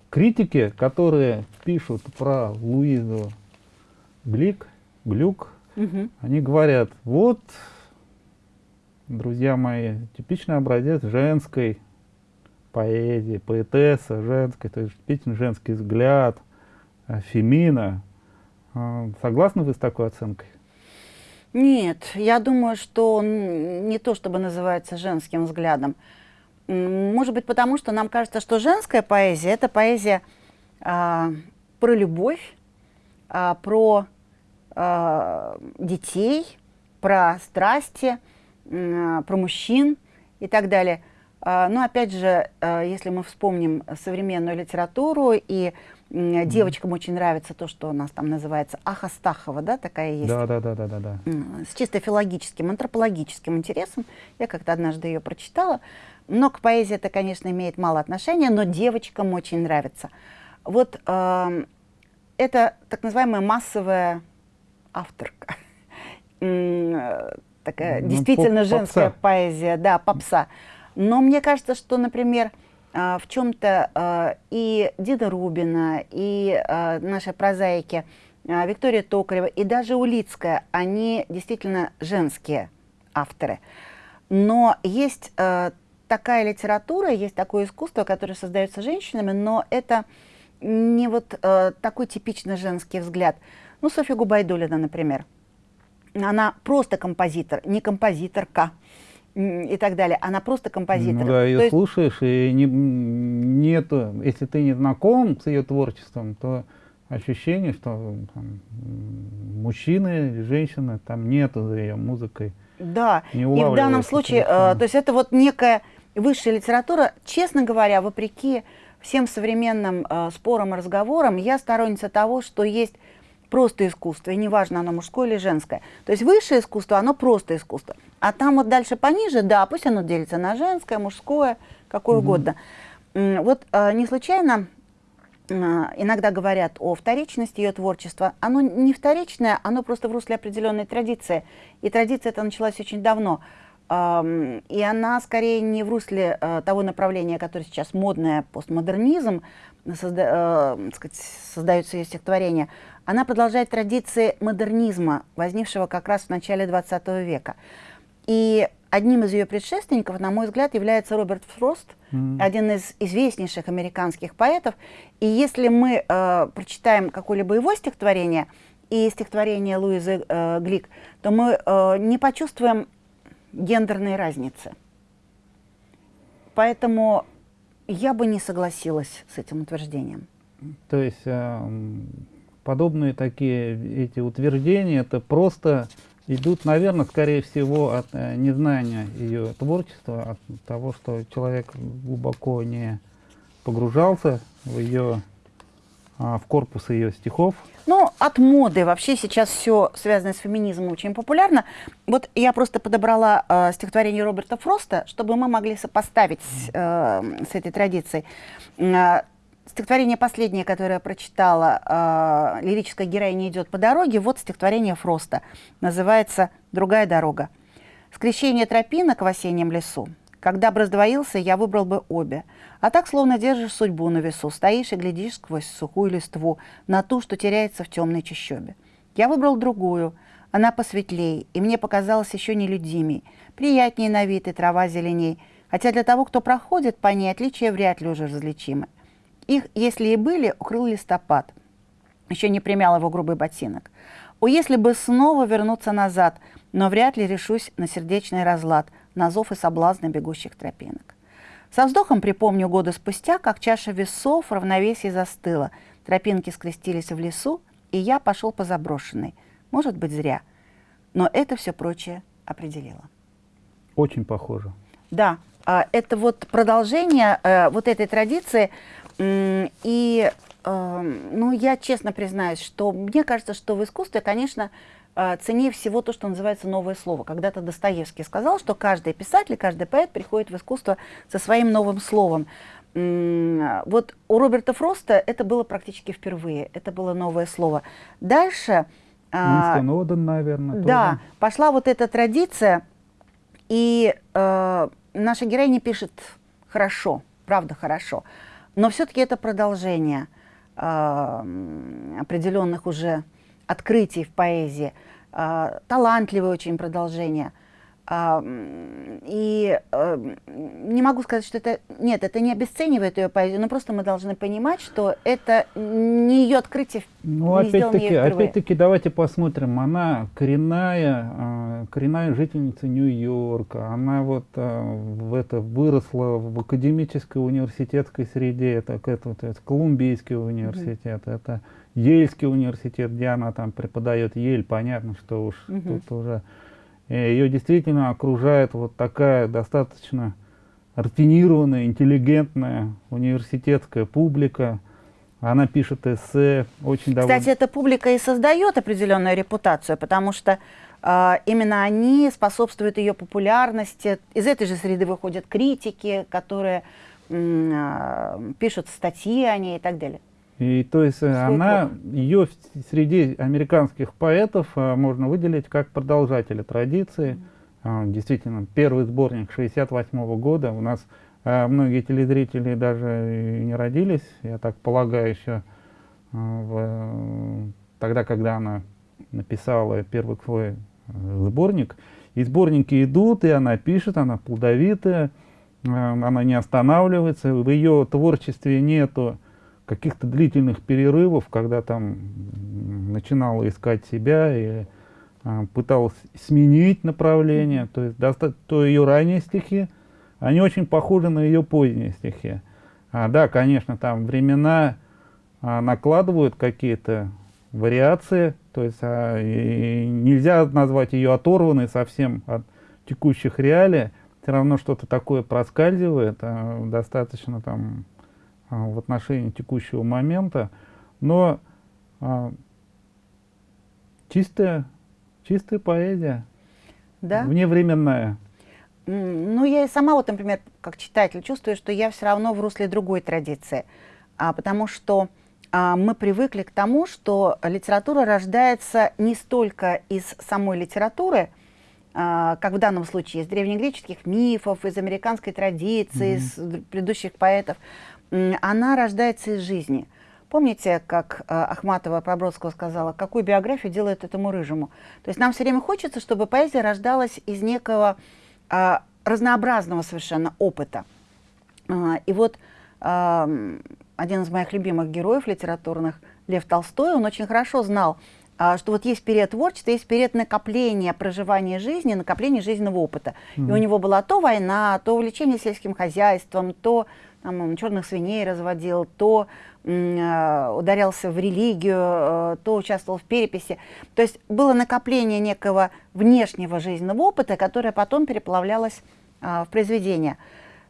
Speaker 1: критики, которые пишут про Луизу Глик, Глюк, угу. они говорят, вот, друзья мои, типичный образец женской поэзии, поэтесса женской, то есть типичный женский взгляд, э, фемина. А, согласны вы с такой оценкой?
Speaker 2: Нет, я думаю, что он не то чтобы называется женским взглядом. Может быть, потому что нам кажется, что женская поэзия – это поэзия а, про любовь, а, про а, детей, про страсти, а, про мужчин и так далее. А, но опять же, а, если мы вспомним современную литературу, и а, девочкам очень нравится то, что у нас там называется Ахастахова, да, такая есть.
Speaker 1: Да, да, да, да, да. да.
Speaker 2: С чисто филологическим, антропологическим интересом. Я как-то однажды ее прочитала. Но к поэзии это, конечно, имеет мало отношения, но девочкам очень нравится. Вот э, это так называемая массовая авторка. Такая ну, действительно поп женская поэзия, да, попса. Но мне кажется, что, например, в чем-то и Дида Рубина, и наши прозаики Виктория Токарева, и даже Улицкая, они действительно женские авторы. Но есть такая литература, есть такое искусство, которое создается женщинами, но это не вот такой типично женский взгляд. Ну, Софья Губайдулина, например. Она просто композитор, не композиторка и так далее. Она просто композитор.
Speaker 1: Ну, да, ее есть... слушаешь, и не, нету, если ты не знаком с ее творчеством, то ощущение, что там, мужчины женщины, там нету за ее музыкой.
Speaker 2: Да, и в данном случае, э, то есть это вот некая высшая литература, честно говоря, вопреки всем современным э, спорам и разговорам, я сторонница того, что есть просто искусство, и неважно, оно мужское или женское. То есть высшее искусство, оно просто искусство. А там вот дальше пониже, да, пусть оно делится на женское, мужское, какое -hmm. угодно. Вот э, не случайно э, иногда говорят о вторичности ее творчества. Оно не вторичное, оно просто в русле определенной традиции. И традиция эта началась очень давно. И она скорее не в русле э, того направления, которое сейчас модное, постмодернизм, созда, э, сказать, создаются ее стихотворения, она продолжает традиции модернизма, возникшего как раз в начале 20 века. И одним из ее предшественников, на мой взгляд, является Роберт Фрост, mm -hmm. один из известнейших американских поэтов. И если мы э, прочитаем какое-либо его стихотворение и стихотворение Луизы э, Глик, то мы э, не почувствуем гендерной разницы. Поэтому я бы не согласилась с этим утверждением.
Speaker 1: То есть э, подобные такие эти утверждения, это просто идут, наверное, скорее всего, от э, незнания ее творчества, от того, что человек глубоко не погружался в ее, в корпус ее стихов.
Speaker 2: Ну, от моды. Вообще сейчас все связанное с феминизмом очень популярно. Вот я просто подобрала э, стихотворение Роберта Фроста, чтобы мы могли сопоставить э, с этой традицией. Э, стихотворение последнее, которое я прочитала, э, лирическая героиня идет по дороге, вот стихотворение Фроста. Называется «Другая дорога». Скрещение тропинок в осеннем лесу. Когда бы раздвоился, я выбрал бы обе. А так словно держишь судьбу на весу, стоишь и глядишь сквозь сухую листву на ту, что теряется в темной чащобе. Я выбрал другую, она посветлей, и мне показалась еще нелюдимей, приятнее на вид и трава зеленей, хотя для того, кто проходит по ней, отличия вряд ли уже различимы. Их, если и были, укрыл листопад, еще не примял его грубый ботинок. О, если бы снова вернуться назад, но вряд ли решусь на сердечный разлад – на зов и соблазны бегущих тропинок. Со вздохом припомню годы спустя, как чаша весов в равновесии застыла, тропинки скрестились в лесу, и я пошел по заброшенной. Может быть, зря. Но это все прочее определило.
Speaker 1: Очень похоже.
Speaker 2: Да, а, это вот продолжение э, вот этой традиции. И, э, ну, я честно признаюсь, что мне кажется, что в искусстве, конечно, ценнее всего то, что называется новое слово. Когда-то Достоевский сказал, что каждый писатель, каждый поэт приходит в искусство со своим новым словом. Вот у Роберта Фроста это было практически впервые, это было новое слово. Дальше...
Speaker 1: Уинстон Оден, наверное,
Speaker 2: Да, тоже. пошла вот эта традиция, и э, наша героиня пишет хорошо, правда хорошо, но все-таки это продолжение э, определенных уже открытий в поэзии, э, талантливое очень продолжение – а, и э, не могу сказать, что это... Нет, это не обесценивает ее поэзию, но просто мы должны понимать, что это не ее открытие,
Speaker 1: ну, опять-таки, опять-таки, давайте посмотрим. Она коренная, а, коренная жительница Нью-Йорка. Она вот а, в это выросла в академической университетской среде. Это, это, это, это Колумбийский университет, mm -hmm. это Ельский университет, где она там преподает Ель. Понятно, что уж mm -hmm. тут уже ее действительно окружает вот такая достаточно рафинированная, интеллигентная университетская публика. Она пишет эссе, очень довольна.
Speaker 2: Кстати, эта публика и создает определенную репутацию, потому что э, именно они способствуют ее популярности. Из этой же среды выходят критики, которые э, пишут статьи о ней и так далее.
Speaker 1: И то есть Свой она, ее среди американских поэтов а, можно выделить как продолжателя традиции. А, действительно, первый сборник 68 -го года. У нас а, многие телезрители даже не родились, я так полагаю, еще а, в, тогда, когда она написала первый свой э, сборник. И сборники идут, и она пишет, она плодовитая, она не останавливается. В ее творчестве нету каких-то длительных перерывов, когда там начинала искать себя и а, пыталась сменить направление. То есть то ее ранние стихи, они очень похожи на ее поздние стихи. А, да, конечно, там времена а, накладывают какие-то вариации, то есть а, и нельзя назвать ее оторванной совсем от текущих реалий, все равно что-то такое проскальзывает, а, достаточно там а, в отношении текущего момента, но а, чистая, чистая поэзия, да? вневременная.
Speaker 2: Ну, я и сама, вот, например, как читатель, чувствую, что я все равно в русле другой традиции, а, потому что мы привыкли к тому, что литература рождается не столько из самой литературы, а, как в данном случае из древнегреческих мифов, из американской традиции, mm-hmm. из предыдущих поэтов, она рождается из жизни. Помните, как э, Ахматова про Бродского сказала, какую биографию делает этому рыжему? То есть нам все время хочется, чтобы поэзия рождалась из некого разнообразного совершенно опыта. И вот один из моих любимых героев литературных, Лев Толстой, он очень хорошо знал, э, что вот есть период творчества, есть период накопления проживания жизни, накопления жизненного опыта. Mm. И у него была то война, то увлечение сельским хозяйством, то там, черных свиней разводил, то э, ударялся в религию, э, то участвовал в переписи. То есть было накопление некого внешнего жизненного опыта, которое потом переплавлялось э, в произведение.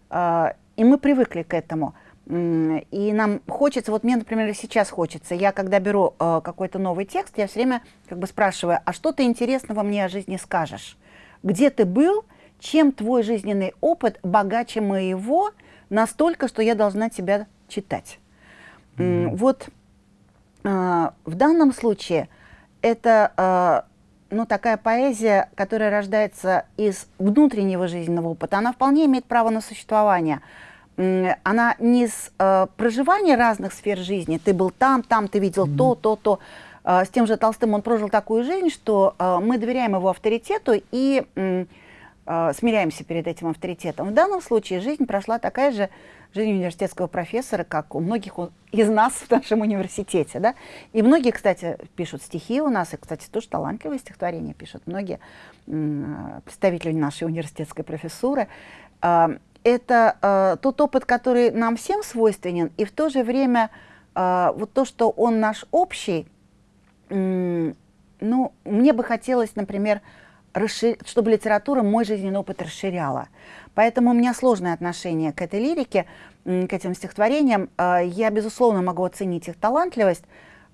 Speaker 2: Э, и мы привыкли к этому. И нам хочется, вот мне, например, сейчас хочется, я когда беру э, какой-то новый текст, я все время как бы спрашиваю, а что ты интересного мне о жизни скажешь? Где ты был? Чем твой жизненный опыт богаче моего? настолько, что я должна тебя читать. Mm -hmm. Вот э, в данном случае это э, ну, такая поэзия, которая рождается из внутреннего жизненного опыта, она вполне имеет право на существование. Она не из э, проживания разных сфер жизни, ты был там, там, ты видел mm -hmm. то, то, то. Э, с тем же Толстым он прожил такую жизнь, что э, мы доверяем его авторитету и э, э, смиряемся перед этим авторитетом. В данном случае жизнь прошла такая же жизнь университетского профессора, как у многих из нас в нашем университете. Да? И многие, кстати, пишут стихи у нас, и, кстати, тоже талантливые стихотворения пишут. Многие представители нашей университетской профессуры. Э, это э, тот опыт, который нам всем свойственен, и в то же время э, вот то, что он наш общий, ну, мне бы хотелось, например, расшир... чтобы литература мой жизненный опыт расширяла. Поэтому у меня сложное отношение к этой лирике, к этим стихотворениям. А, я, безусловно, могу оценить их талантливость,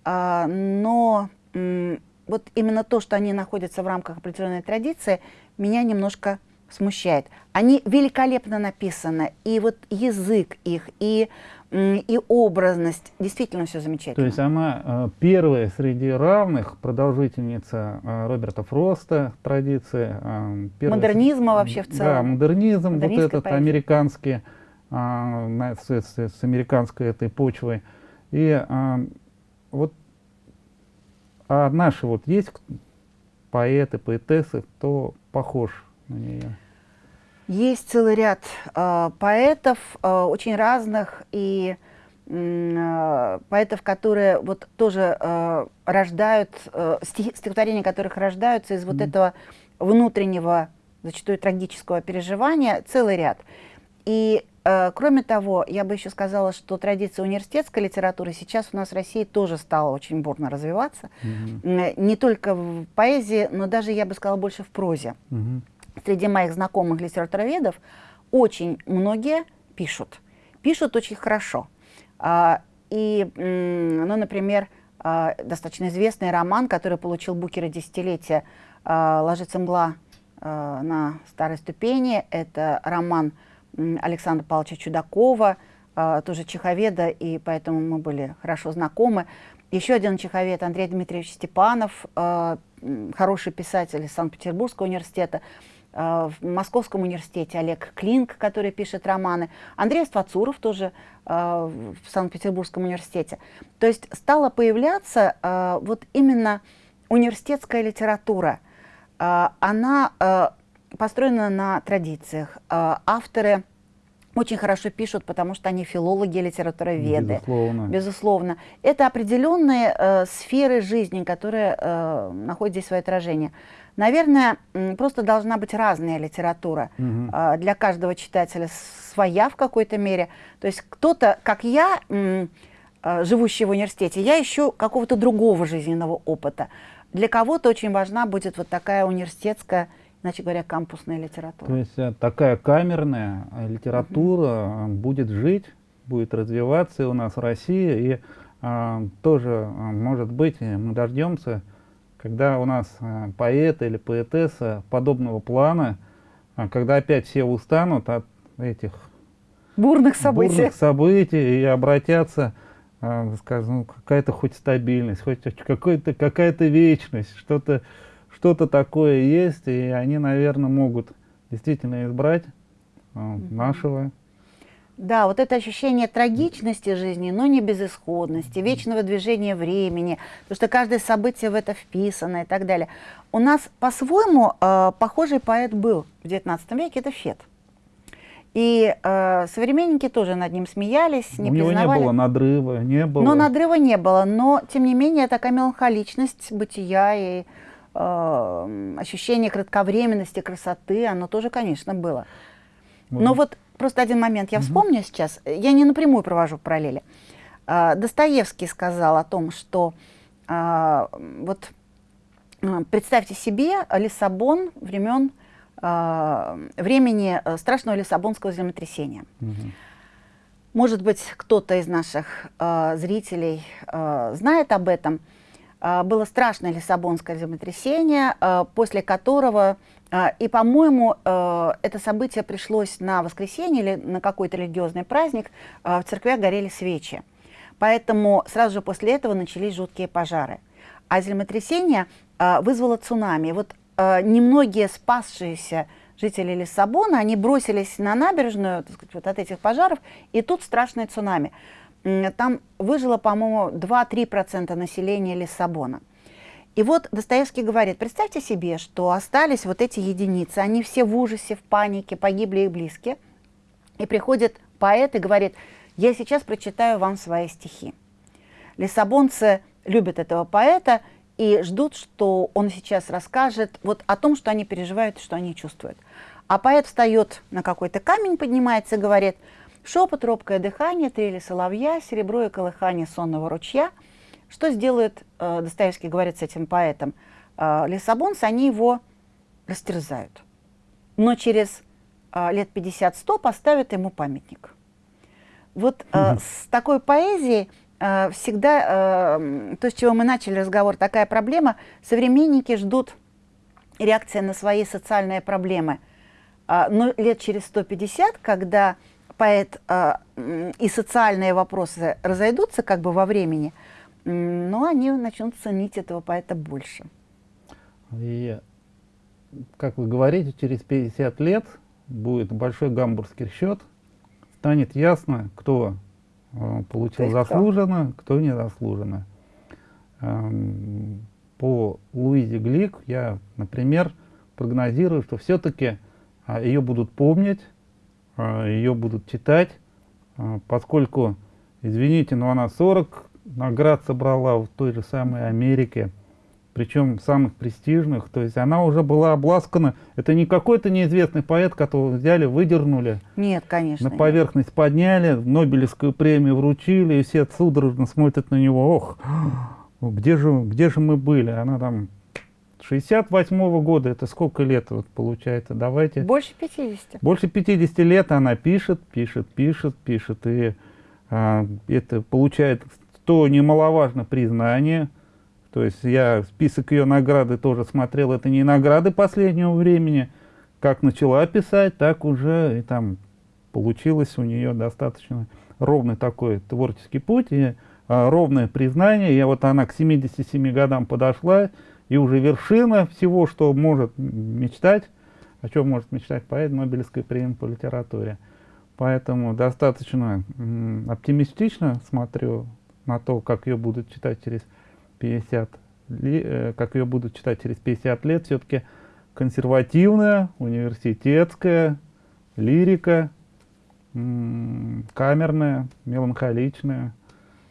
Speaker 2: а, но вот именно то, что они находятся в рамках определенной традиции, меня немножко смущает. Они великолепно написаны, и вот язык их, и и образность. Действительно все замечательно.
Speaker 1: То есть она э, первая среди равных продолжительница э, Роберта Фроста традиции.
Speaker 2: Э, первая, Модернизма вообще в целом.
Speaker 1: Да, модернизм, вот этот поэзия. американский, с, с, с американской этой почвой. И вот а наши вот есть поэты, поэтессы, кто похож на нее?
Speaker 2: Есть целый ряд э, поэтов, э, очень разных, и э, поэтов, которые вот тоже э, рождают, э, стих, стихотворения которых рождаются из mm -hmm. вот этого внутреннего, зачастую трагического переживания, целый ряд. И э, кроме того, я бы еще сказала, что традиция университетской литературы сейчас у нас в России тоже стала очень бурно развиваться. Mm -hmm. Не только в поэзии, но даже, я бы сказала, больше в прозе. Mm -hmm среди моих знакомых литературоведов очень многие пишут. Пишут очень хорошо. А, и, ну, например, а, достаточно известный роман, который получил Букера десятилетия а, «Ложится мгла на старой ступени». Это роман Александра Павловича Чудакова, тоже чеховеда, и поэтому мы были хорошо знакомы. Еще один чеховед Андрей Дмитриевич Степанов, хороший писатель из Санкт-Петербургского университета, в Московском университете Олег Клинк, который пишет романы, Андрей Ствацуров тоже э, в Санкт-Петербургском университете. То есть стала появляться э, вот именно университетская литература. Э, она э, построена на традициях. Э, авторы очень хорошо пишут, потому что они филологи, литературоведы.
Speaker 1: Безусловно.
Speaker 2: Безусловно. Это определенные э, сферы жизни, которые э, находят здесь свое отражение. Наверное, просто должна быть разная литература. Угу. Э, для каждого читателя своя в какой-то мере. То есть кто-то, как я, э, живущий в университете, я ищу какого-то другого жизненного опыта. Для кого-то очень важна будет вот такая университетская иначе говоря, кампусная литература.
Speaker 1: То есть э, такая камерная э, литература угу. будет жить, будет развиваться у нас в России, и а, тоже, может быть, мы дождемся, когда у нас поэт или поэтесса подобного плана, когда опять все устанут от этих
Speaker 2: бурных событий, бурных
Speaker 1: событий и обратятся, скажем, ну, какая-то хоть стабильность, хоть какая-то какая-то вечность, что-то что-то такое есть, и они, наверное, могут действительно избрать э, нашего.
Speaker 2: Да, вот это ощущение трагичности жизни, но не безысходности, вечного движения времени, потому что каждое событие в это вписано и так далее. У нас по-своему э, похожий поэт был в XIX веке, это Фет. И э, современники тоже над ним смеялись, не У
Speaker 1: него
Speaker 2: признавали.
Speaker 1: не было надрыва, не было.
Speaker 2: Но надрыва не было, но тем не менее такая меланхоличность бытия и э, ощущение кратковременности, красоты, оно тоже, конечно, было. Но вот просто один момент я вспомню сейчас, я не напрямую провожу параллели. Э, Достоевский сказал о том, что э, вот представьте себе Лиссабон времен э, времени страшного Лиссабонского землетрясения. Угу. Может быть, кто-то из наших э, зрителей э, знает об этом. А, было страшное Лиссабонское землетрясение, а, после которого, а, и, по-моему, это событие пришлось на воскресенье или на какой-то религиозный праздник, в церквях горели свечи. Поэтому сразу же после этого начались жуткие пожары. А землетрясение вызвало цунами. Вот немногие спасшиеся жители Лиссабона, они бросились на набережную так сказать, вот от этих пожаров, и тут страшное цунами там выжило, по-моему, 2-3% населения Лиссабона. И вот Достоевский говорит, представьте себе, что остались вот эти единицы, они все в ужасе, в панике, погибли их близкие. И приходит поэт и говорит, я сейчас прочитаю вам свои стихи. Лиссабонцы любят этого поэта и ждут, что он сейчас расскажет вот о том, что они переживают, что они чувствуют. А поэт встает на какой-то камень, поднимается и говорит – Шепот, робкое дыхание, трели соловья, серебро и колыхание сонного ручья. Что сделает, э, Достоевский говорит с этим поэтом, э, лиссабонцы, они его растерзают. Но через э, лет 50-100 поставят ему памятник. Вот э, угу. с такой поэзией э, всегда, э, то, с чего мы начали разговор, такая проблема, современники ждут реакции на свои социальные проблемы. Э, но лет через 150, когда поэт э, и социальные вопросы разойдутся как бы во времени, но они начнут ценить этого поэта больше.
Speaker 1: И, как вы говорите, через 50 лет будет большой гамбургский счет, станет ясно, кто э, получил заслуженно, кто, кто незаслуженно. Эм, по Луизе Глик я, например, прогнозирую, что все-таки э, ее будут помнить, ее будут читать, а, поскольку, извините, но она 40 наград собрала в той же самой Америке, причем самых престижных, то есть она уже была обласкана, это не какой-то неизвестный поэт, которого взяли, выдернули,
Speaker 2: нет, конечно,
Speaker 1: на поверхность нет. подняли, Нобелевскую премию вручили, и все судорожно смотрят на него, ох, где же, где же мы были, она там 68 -го года, это сколько лет вот получается, давайте.
Speaker 2: Больше 50.
Speaker 1: Больше 50 лет она пишет, пишет, пишет, пишет, и а, это получает, то немаловажно, признание. То есть я список ее награды тоже смотрел, это не награды последнего времени. Как начала писать, так уже и там получилось у нее достаточно ровный такой творческий путь и а, ровное признание. И вот она к 77 годам подошла, и уже вершина всего, что может мечтать, о чем может мечтать поэт Нобелевской премии по литературе. Поэтому достаточно оптимистично смотрю на то, как ее будут читать через 50 э, как ее будут читать через 50 лет, все-таки консервативная, университетская, лирика, камерная, меланхоличная,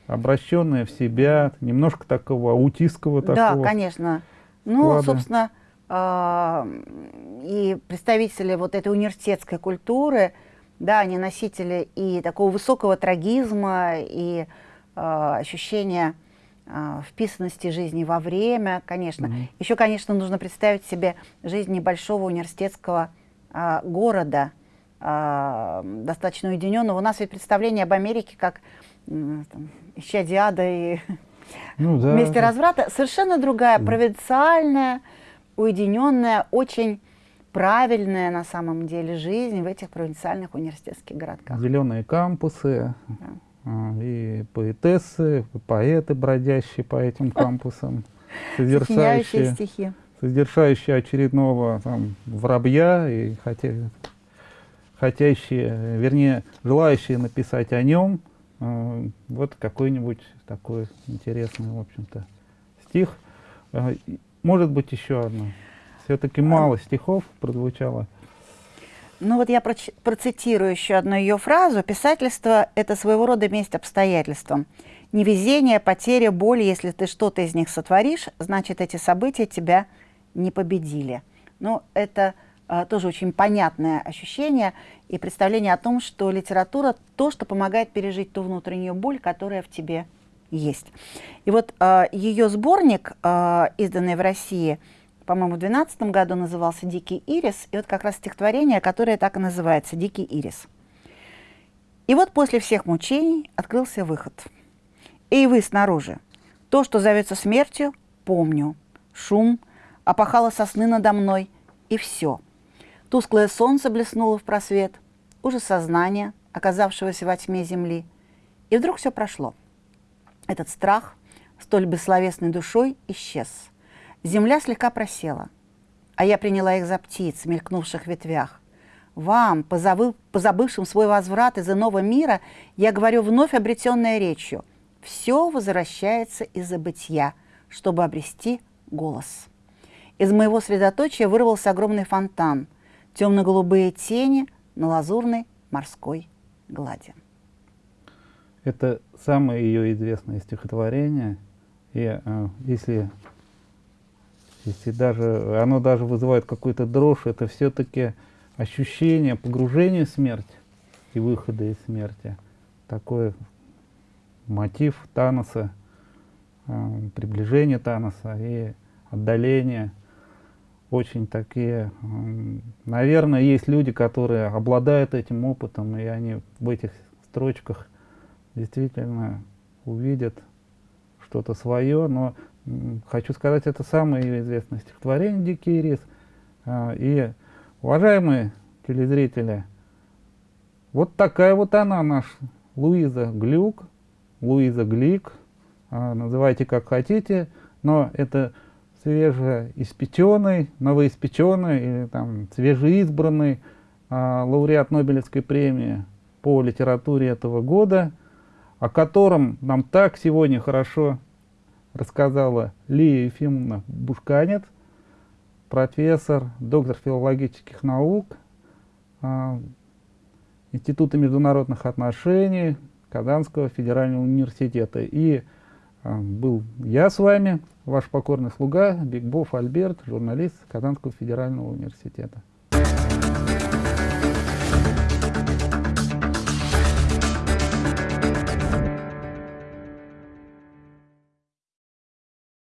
Speaker 1: обращенная в себя, немножко такого аутистского
Speaker 2: такого. Да, конечно. Ну, склада. собственно, э, и представители вот этой университетской культуры, да, они носители и такого высокого трагизма, и э, ощущения э, вписанности жизни во время, конечно. Mm -hmm. Еще, конечно, нужно представить себе жизнь небольшого университетского города, достаточно уединенного. У нас ведь представление об Америке как э, исчадие ада и ну, да. месте разврата совершенно другая, провинциальная, уединенная, очень правильная на самом деле жизнь в этих провинциальных университетских городках.
Speaker 1: Зеленые кампусы, да. А, и поэтессы, поэты, бродящие по этим кампусам,
Speaker 2: содержащие стихи.
Speaker 1: Содержащие очередного там, воробья и хотя, хотящие, вернее, желающие написать о нем. А, вот какой-нибудь такой интересный, в общем-то, стих. А, может быть, еще одно. Все-таки мало стихов прозвучало.
Speaker 2: Ну вот я процитирую еще одну ее фразу. «Писательство – это своего рода месть обстоятельствам. Невезение, потеря, боль, если ты что-то из них сотворишь, значит, эти события тебя не победили». Ну, это тоже очень понятное ощущение и представление о том, что литература – то, что помогает пережить ту внутреннюю боль, которая в тебе есть. И вот а, ее сборник, а, изданный в России – по-моему, в 2012 году назывался «Дикий ирис», и вот как раз стихотворение, которое так и называется «Дикий ирис». И вот после всех мучений открылся выход. «Эй, вы снаружи! То, что зовется смертью, помню. Шум, опахало сосны надо мной, и все. Тусклое солнце блеснуло в просвет, уже сознание, оказавшегося во тьме земли. И вдруг все прошло. Этот страх, столь бессловесной душой, исчез – Земля слегка просела, а я приняла их за птиц, мелькнувших в ветвях. Вам, позабыв, позабывшим свой возврат из иного мира, я говорю вновь обретенной речью. Все возвращается из забытья, чтобы обрести голос. Из моего средоточия вырвался огромный фонтан, темно-голубые тени на лазурной морской глади.
Speaker 1: Это самое ее известное стихотворение. И э, если если даже оно даже вызывает какую-то дрожь, это все-таки ощущение погружения в смерть и выхода из смерти. Такой мотив Таноса, э, приближение Таноса и отдаление. Очень такие, наверное, есть люди, которые обладают этим опытом, и они в этих строчках действительно увидят что-то свое, но хочу сказать, это самое известное стихотворение «Дикий рис». А, и, уважаемые телезрители, вот такая вот она, наш Луиза Глюк, Луиза Глик, а, называйте как хотите, но это свежеиспеченный, новоиспеченный или там свежеизбранный а, лауреат Нобелевской премии по литературе этого года, о котором нам так сегодня хорошо рассказала Лия Ефимовна Бушканец, профессор, доктор филологических наук, э, Института международных отношений Казанского федерального университета. И э, был я с вами, ваш покорный слуга, Бигбов Альберт, журналист Казанского федерального университета.